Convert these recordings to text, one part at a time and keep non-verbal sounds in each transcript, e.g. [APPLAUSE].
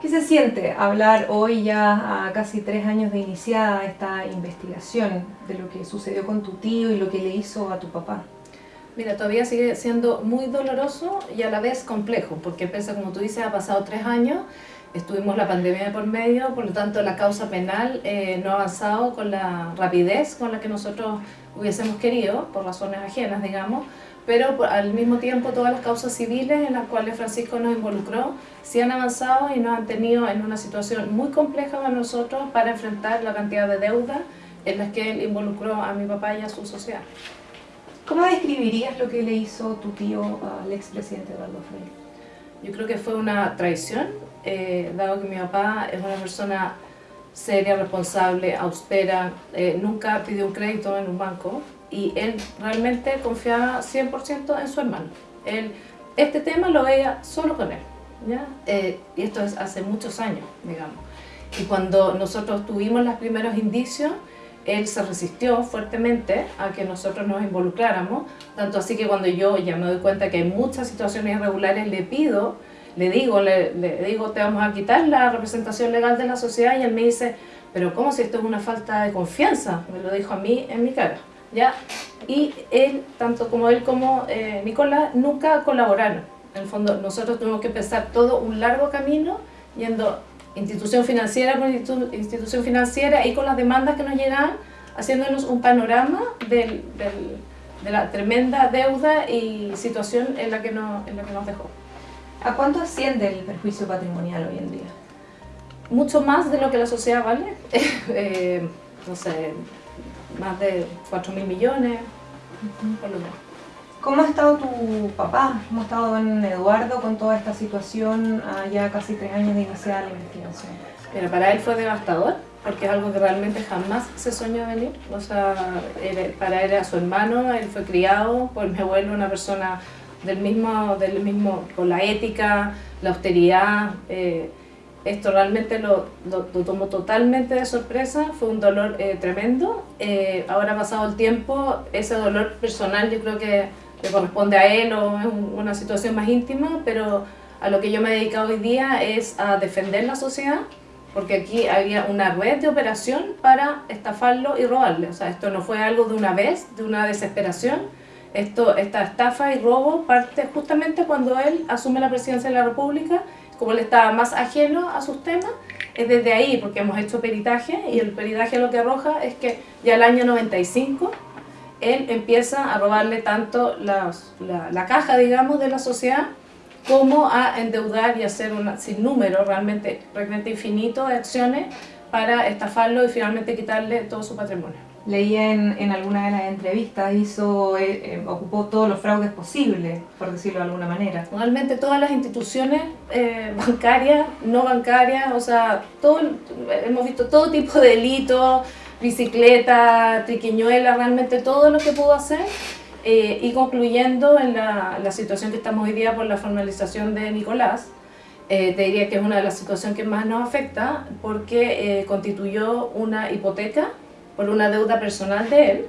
¿Qué se siente hablar hoy ya a casi tres años de iniciada esta investigación de lo que sucedió con tu tío y lo que le hizo a tu papá? Mira, todavía sigue siendo muy doloroso y a la vez complejo, porque pese, como tú dices, ha pasado tres años, estuvimos la pandemia por medio, por lo tanto la causa penal eh, no ha avanzado con la rapidez con la que nosotros hubiésemos querido, por razones ajenas, digamos, pero al mismo tiempo todas las causas civiles en las cuales Francisco nos involucró sí han avanzado y nos han tenido en una situación muy compleja para nosotros para enfrentar la cantidad de deuda en las que él involucró a mi papá y a su sociedad. ¿Cómo describirías lo que le hizo tu tío al expresidente Eduardo Freire? Yo creo que fue una traición, eh, dado que mi papá es una persona seria, responsable, austera, eh, nunca pidió un crédito en un banco, y él realmente confiaba 100% en su hermano. Él, este tema lo veía solo con él, ¿ya? Eh, y esto es hace muchos años, digamos. Y cuando nosotros tuvimos los primeros indicios, él se resistió fuertemente a que nosotros nos involucráramos, tanto así que cuando yo ya me doy cuenta que hay muchas situaciones irregulares, le pido, le digo, le, le digo, te vamos a quitar la representación legal de la sociedad y él me dice, pero ¿cómo si esto es una falta de confianza? Me lo dijo a mí en mi cara. ¿Ya? Y él, tanto como él como eh, Nicolás, nunca colaboraron. En el fondo, nosotros tuvimos que empezar todo un largo camino yendo institución financiera por institución financiera y con las demandas que nos llegaban, haciéndonos un panorama del, de la tremenda deuda y situación en la, que nos, en la que nos dejó. ¿A cuánto asciende el perjuicio patrimonial hoy en día? Mucho más de lo que la sociedad vale. [LAUGHS] eh, no sé, más de 4 mil millones, por lo menos. ¿Cómo ha estado tu papá? ¿Cómo ha estado don Eduardo con toda esta situación a ya casi tres años de iniciar la investigación? Mira, para él fue devastador, porque es algo que realmente jamás se soñó venir. O sea, para él era su hermano, él fue criado por mi abuelo, una persona del mismo, del mismo con la ética, la austeridad, eh, esto realmente lo, lo, tomó totalmente de sorpresa, fue un dolor eh, tremendo. Eh, ahora pasado el tiempo, ese dolor personal yo creo que le corresponde a él o es una situación más íntima, pero a lo que yo me he dedicado hoy día es a defender la sociedad, porque aquí había una red de operación para estafarlo y robarle. O sea, esto no fue algo de una vez, de una desesperación. Esto, esta estafa y robo parte justamente cuando él asume la presidencia de la República como él estaba más ajeno a sus temas, es desde ahí, porque hemos hecho peritaje, y el peritaje lo que arroja es que ya el año 95 él empieza a robarle tanto la, la, caja, digamos, de la sociedad, como a endeudar y hacer un sinnúmero, realmente, realmente infinito de acciones para estafarlo y finalmente quitarle todo su patrimonio leía en, en alguna de las entrevistas, hizo, eh, eh, ocupó todos los fraudes posibles, por decirlo de alguna manera. Realmente todas las instituciones eh, bancarias, no bancarias, o sea, todo, hemos visto todo tipo de delitos, bicicleta, triquiñuela, realmente todo lo que pudo hacer. y concluyendo en la, la, situación que estamos hoy día por la formalización de Nicolás, te diría que es una de las situaciones que más nos afecta porque constituyó una hipoteca por una deuda personal de él.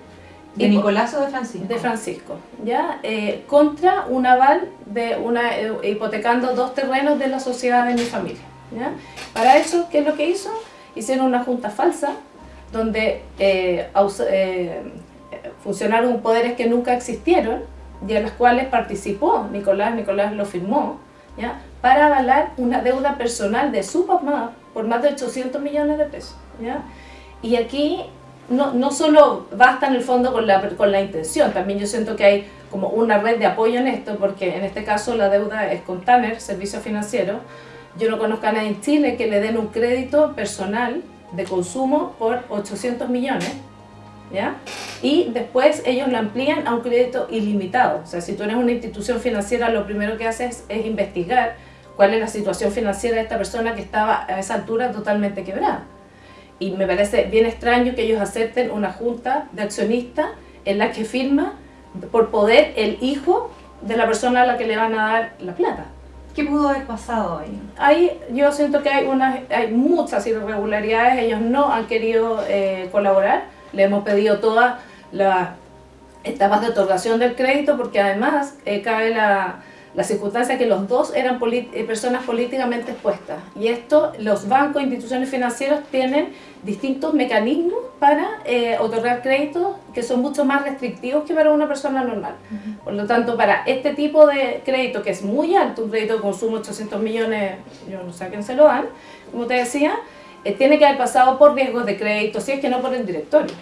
¿De Nicolás o de Francisco? De Francisco, ¿ya? Eh, contra un aval de una, eh, hipotecando dos terrenos de la sociedad de mi familia, ¿ya? Para eso, ¿qué es lo que hizo? Hicieron una junta falsa, donde eh, funcionaron poderes que nunca existieron, y en las cuales participó Nicolás, Nicolás lo firmó, ¿ya? para avalar una deuda personal de su papá por más de 800 millones de pesos. ¿ya? Y aquí no, solo basta en el fondo con la, con la intención, también yo siento que hay como una red de apoyo en esto, porque en este caso la deuda es con Tanner, servicio financiero. Yo no conozco a nadie en Chile que le den un crédito personal de consumo por 800 millones, ¿ya? Y después ellos lo amplían a un crédito ilimitado. O sea, si tú eres una institución financiera, lo primero que haces es investigar cuál es la situación financiera de esta persona que estaba a esa altura totalmente quebrada y me parece bien extraño que ellos acepten una junta de accionistas en la que firma por poder el hijo de la persona a la que le van a dar la plata. ¿Qué pudo haber pasado ahí? Ahí yo siento que hay, unas, hay muchas irregularidades, ellos no han querido eh, colaborar, le hemos pedido todas las etapas de otorgación del crédito porque además eh, cabe la, la circunstancia que los dos eran eh, personas políticamente expuestas. Y esto, los bancos e instituciones financieras tienen distintos mecanismos para eh, otorgar créditos que son mucho más restrictivos que para una persona normal. Por lo tanto, para este tipo de crédito, que es muy alto, un crédito de consumo de 800 millones, yo no sé a quién se lo dan, como te decía, eh, tiene que haber pasado por riesgos de crédito, si es que no por el directorio.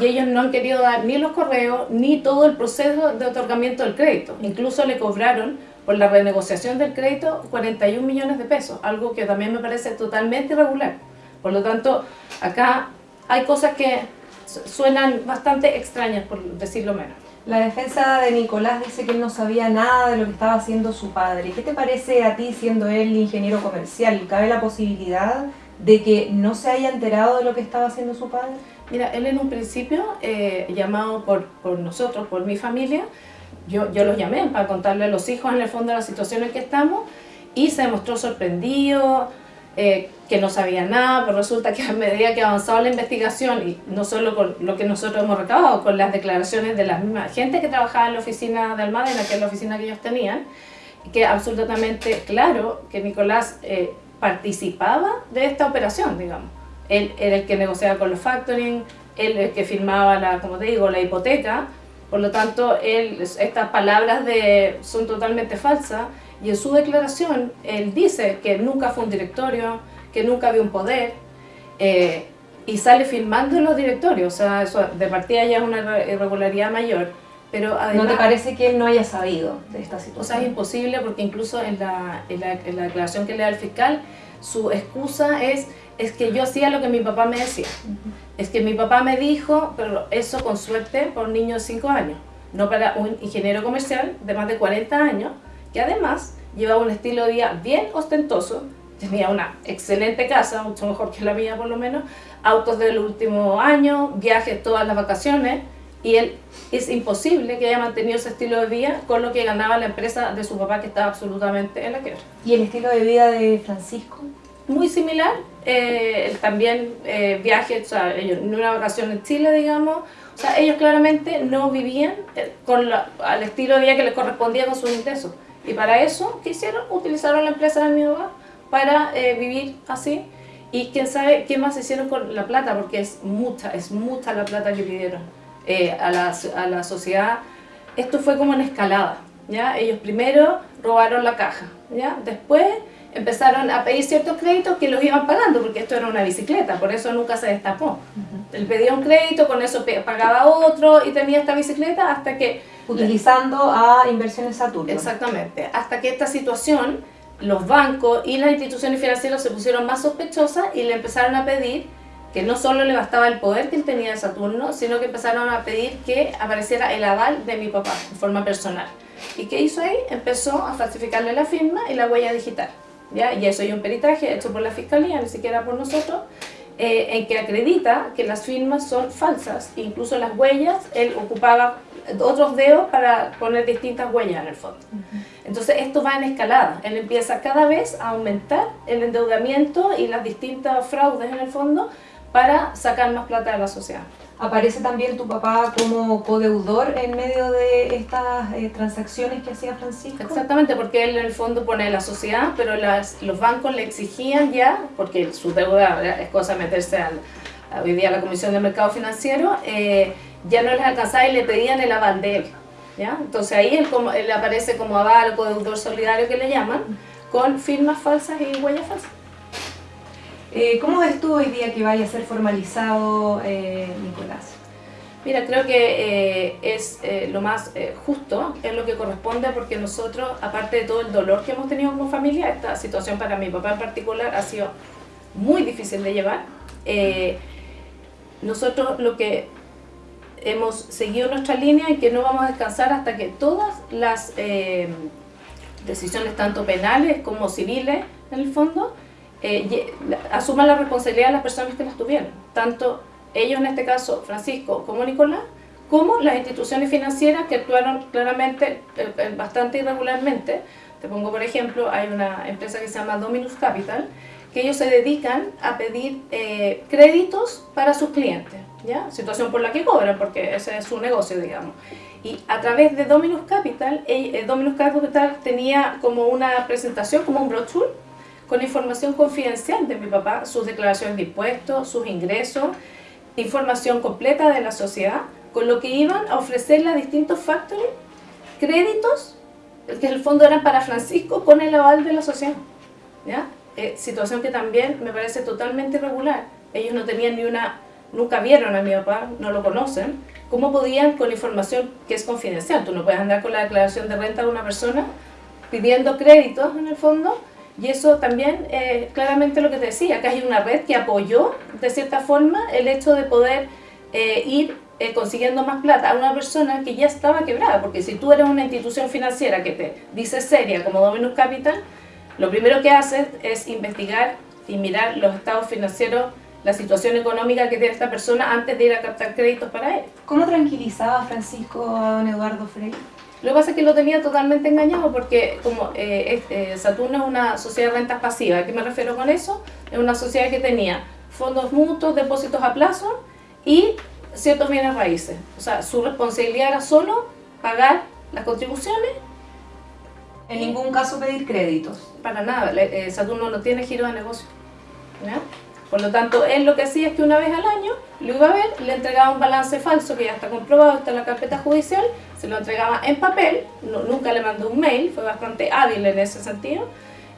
Y ellos no han querido dar ni los correos, ni todo el proceso de otorgamiento del crédito. Incluso le cobraron por la renegociación del crédito 41 millones de pesos, algo que también me parece totalmente irregular. Por lo tanto, acá hay cosas que suenan bastante extrañas, por decirlo menos. La defensa de Nicolás dice que él no sabía nada de lo que estaba haciendo su padre. ¿Qué te parece a ti, siendo él ingeniero comercial? ¿Cabe la posibilidad de que no se haya enterado de lo que estaba haciendo su padre? Mira, él en un principio, eh, llamado por, por nosotros, por mi familia, yo, yo los llamé para contarle a los hijos en el fondo la situación en que estamos y se demostró sorprendido, eh, que no sabía nada, pero resulta que a medida que avanzaba la investigación, y no solo con lo que nosotros hemos recabado, con las declaraciones de la misma gente que trabajaba en la oficina de Almada, que es la oficina que ellos tenían, que absolutamente claro que Nicolás eh, participaba de esta operación, digamos. Él era el que negociaba con los factoring, él el que firmaba, la, como te digo, la hipoteca, por lo tanto, él, estas palabras de, son totalmente falsas y en su declaración él dice que nunca fue un directorio, que nunca había un poder eh, y sale firmando en los directorios, o sea, eso de partida ya es una irregularidad mayor. Pero además, ¿No te parece que él no haya sabido de esta situación? O sea, es imposible porque incluso en la, en la, en la declaración que le da el fiscal, su excusa es es que yo hacía lo que mi papá me decía. Es que mi papá me dijo, pero eso con suerte por un niño de 5 años, no para un ingeniero comercial de más de 40 años, que además llevaba un estilo de vida bien ostentoso, tenía una excelente casa, mucho mejor que la mía por lo menos, autos del último año, viajes todas las vacaciones, y él es imposible que haya mantenido ese estilo de vida con lo que ganaba la empresa de su papá que estaba absolutamente en la quiebra. ¿Y el estilo de vida de Francisco? muy similar, eh, también eh, viajes, o sea, ellos, en una vacación en Chile, digamos, o sea, ellos claramente no vivían eh, con al estilo de vida que les correspondía con sus ingresos. Y para eso, ¿qué hicieron? Utilizaron la empresa de mi papá para eh, vivir así. Y quién sabe qué más hicieron con la plata, porque es mucha, es mucha la plata que pidieron a, la, a la sociedad. Esto fue como en escalada, ¿ya? Ellos primero robaron la caja, ¿ya? Después empezaron a pedir ciertos créditos que los iban pagando, porque esto era una bicicleta, por eso nunca se destapó. Él pedía un crédito, con eso pagaba otro y tenía esta bicicleta hasta que... Utilizando a Inversiones Saturno. Exactamente, hasta que esta situación, los bancos y las instituciones financieras se pusieron más sospechosas y le empezaron a pedir que no solo le bastaba el poder que él tenía de Saturno, sino que empezaron a pedir que apareciera el aval de mi papá, en forma personal. ¿Y qué hizo ahí? Empezó a falsificarle la firma y la huella digital. ¿Ya? y eso hay un peritaje hecho por la Fiscalía, ni siquiera por nosotros, eh, en que acredita que las firmas son falsas, incluso las huellas, él ocupaba otros dedos para poner distintas huellas en el fondo. Entonces esto va en escalada, él empieza cada vez a aumentar el endeudamiento y las distintas fraudes en el fondo para sacar más plata de la sociedad. ¿Aparece también tu papá como codeudor en medio de estas eh, transacciones que hacía Francisco? Exactamente, porque él en el fondo pone la sociedad, pero los bancos le exigían ya, porque su deuda es cosa de meterse al, a, hoy día a la Comisión de Mercado Financiero, eh, ya no les alcanzaba y le pedían el aval. ¿ya? Entonces ahí él, como, él aparece como aval, codeudor solidario que le llaman, con firmas falsas y huellas falsas. Eh, ¿Cómo ves tú hoy día que vaya a ser formalizado eh, Nicolás? Mira, creo que eh, es lo más justo, es lo que corresponde porque nosotros, aparte de todo el dolor que hemos tenido como familia, esta situación para mi papá en particular ha sido muy difícil de llevar. nosotros lo que hemos seguido nuestra línea y que no vamos a descansar hasta que todas las decisiones, tanto penales como civiles, en el fondo, eh, asuman la responsabilidad de las personas que las tuvieron, tanto ellos en este caso, Francisco como Nicolás, como las instituciones financieras que actuaron claramente eh, eh, bastante irregularmente. Te pongo por ejemplo, hay una empresa que se llama Dominus Capital, que ellos se dedican a pedir eh, créditos para sus clientes, ¿ya? Situación por la que cobran, porque ese es su negocio, digamos. Y a través de Dominus Capital, eh, Dominus Capital tenía como una presentación, como un brochure, con información confidencial de mi papá, sus declaraciones de impuestos, sus ingresos, información completa de la sociedad, con lo que iban a ofrecerle a distintos factories créditos, que en el fondo eran para Francisco, con el aval de la sociedad. ¿ya? Eh, situación que también me parece totalmente irregular. Ellos no tenían ni una, nunca vieron a mi papá, no lo conocen. ¿Cómo podían con información que es confidencial? Tú no puedes andar con la declaración de renta de una persona pidiendo créditos en el fondo y eso también, eh, claramente lo que te decía, que hay una red que apoyó de cierta forma el hecho de poder eh, ir eh, consiguiendo más plata a una persona que ya estaba quebrada, porque si tú eres una institución financiera que te dice seria como Dominus Capital, lo primero que haces es investigar y mirar los estados financieros, la situación económica que tiene esta persona antes de ir a captar créditos para él. ¿Cómo tranquilizaba Francisco a don Eduardo Frey? Lo que pasa es que lo tenía totalmente engañado porque como eh, eh, Saturno es una sociedad de rentas pasivas, ¿a qué me refiero con eso? Es una sociedad que tenía fondos mutuos, depósitos a plazo y ciertos bienes raíces. O sea, su responsabilidad era solo pagar las contribuciones. En ningún caso pedir créditos. Para nada, eh, Saturno no tiene giro de negocio. ¿ya? Por lo tanto, él lo que hacía es que una vez al año lo iba a ver, le entregaba un balance falso que ya está comprobado, está en la carpeta judicial, se lo entregaba en papel, nunca le mandó un mail, fue bastante hábil en ese sentido,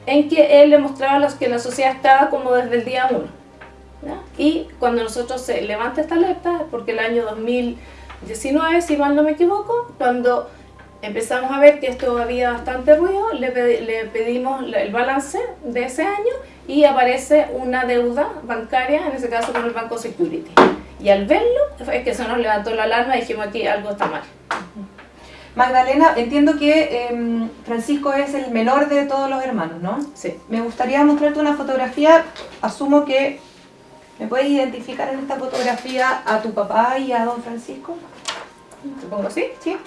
en que él le mostraba que la sociedad estaba como desde el día 1. Y cuando nosotros se levanta esta alerta, es porque el año 2019, si mal no me equivoco, cuando empezamos a ver que esto había bastante ruido, le, le pedimos el balance de ese año y aparece una deuda bancaria, en ese caso con el Banco Security. Y al verlo, es que se nos levantó la alarma y dijimos aquí algo está mal. Magdalena, entiendo que em, Francisco es el menor de todos los hermanos, ¿no? Sí. Me gustaría mostrarte una fotografía, asumo que me puedes identificar en esta fotografía a tu papá y a don Francisco. ¿Te pongo así? Sí.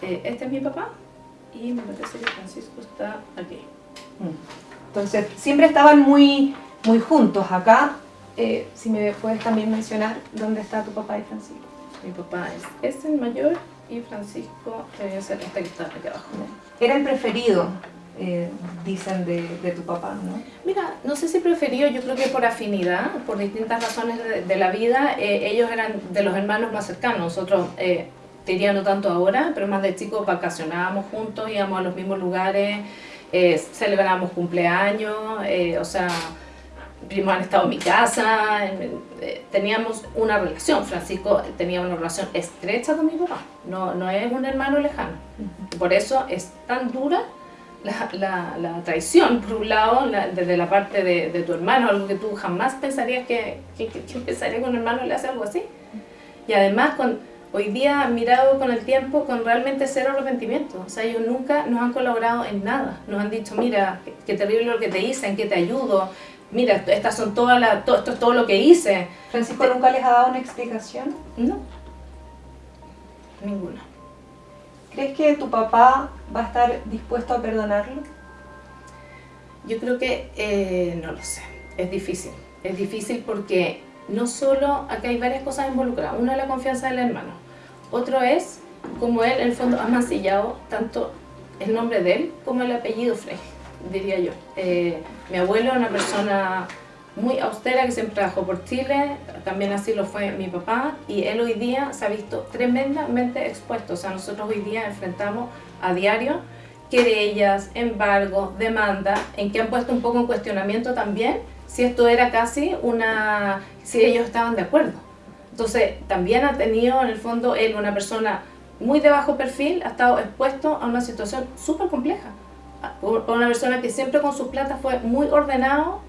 Eh, este es mi papá y me parece que Francisco está aquí. Mm. Entonces, siempre estaban muy, muy juntos acá. Eh, si me puedes también mencionar dónde está tu papá y Francisco. Mi papá es, es el mayor y Francisco debe ser este que está abajo. Era el preferido, eh, dicen, de, de, tu papá, ¿no? Mira, no sé si preferido, yo creo que por afinidad, por distintas razones de, la vida, eh, ellos eran de los hermanos más cercanos. Nosotros, eh, diría no tanto ahora, pero más de chicos vacacionábamos juntos, íbamos a los mismos lugares, eh, celebramos cumpleaños, eh, o sea, primos han estado en mi casa, eh, teníamos una relación, Francisco tenía una relación estrecha con mi papá, no, no es un hermano lejano. Por eso es tan dura la, la, traición, por un lado, desde la parte de, de, tu hermano, algo que tú jamás pensarías que, que, que, que empezaría con un hermano le hace algo así. Y además con hoy día mirado con el tiempo con realmente cero arrepentimiento. O sea, ellos nunca nos han colaborado en nada. Nos han dicho, mira, qué terrible lo que te hice, en qué te ayudo. Mira, estas son todas las, todo, esto es todo lo que hice. ¿Francisco nunca les ha dado una explicación? No, ninguna. ¿Crees que tu papá va a estar dispuesto a perdonarlo? Yo creo que, eh, no lo sé, es difícil. Es difícil porque no solo, acá hay varias cosas involucradas. Una es la confianza del hermano. Otro es como él, en el fondo, ha mancillado tanto el nombre de él como el apellido Frey, diría yo. Eh, mi abuelo es una persona muy austera que siempre trabajó por Chile, también así lo fue mi papá, y él hoy día se ha visto tremendamente expuesto. O sea, nosotros hoy día enfrentamos a diario querellas, embargo, demanda, en que han puesto un poco en cuestionamiento también si esto era casi una, si ellos estaban de acuerdo. Entonces, también ha tenido en el fondo él, una persona muy de bajo perfil, ha estado expuesto a una situación súper compleja. Una persona que siempre con sus plata fue muy ordenado,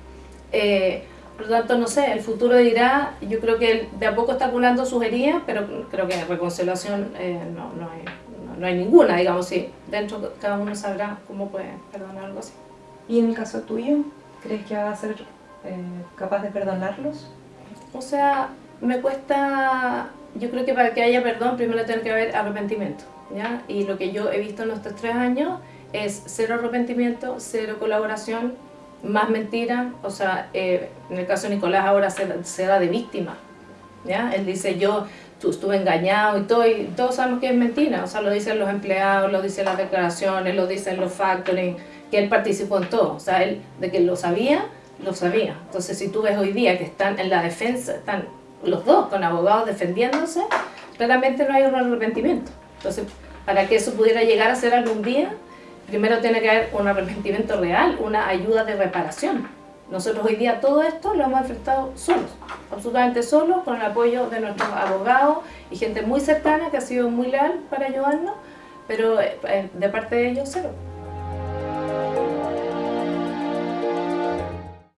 eh, por lo tanto, no sé, el futuro dirá, yo creo que él de a poco está curando sus heridas, pero creo que reconciliación eh, no, no, hay, no, hay ninguna, digamos, sí. Dentro cada uno sabrá cómo puede perdonar algo así. ¿Y en el caso tuyo? ¿Crees que va a ser eh, capaz de perdonarlos? O sea, me cuesta, yo creo que para que haya perdón primero tiene que haber arrepentimiento, ¿ya? Y lo que yo he visto en estos tres años es cero arrepentimiento, cero colaboración más mentira, o sea, eh, en el caso de Nicolás ahora se, se, da de víctima, ¿ya? Él dice, yo estuve engañado y todo, y todos sabemos que es mentira, o sea, lo dicen los empleados, lo dicen las declaraciones, lo dicen los factoring, que él participó en todo, o sea, él de que lo sabía, lo sabía. Entonces, si tú ves hoy día que están en la defensa, están los dos con abogados defendiéndose, claramente no hay un arrepentimiento. Entonces, para que eso pudiera llegar a ser algún día, primero tiene que haber un arrepentimiento real, una ayuda de reparación. Nosotros hoy día todo esto lo hemos enfrentado solos, absolutamente solos, con el apoyo de nuestros abogados y gente muy cercana que ha sido muy leal para ayudarnos, pero eh, de parte de ellos cero.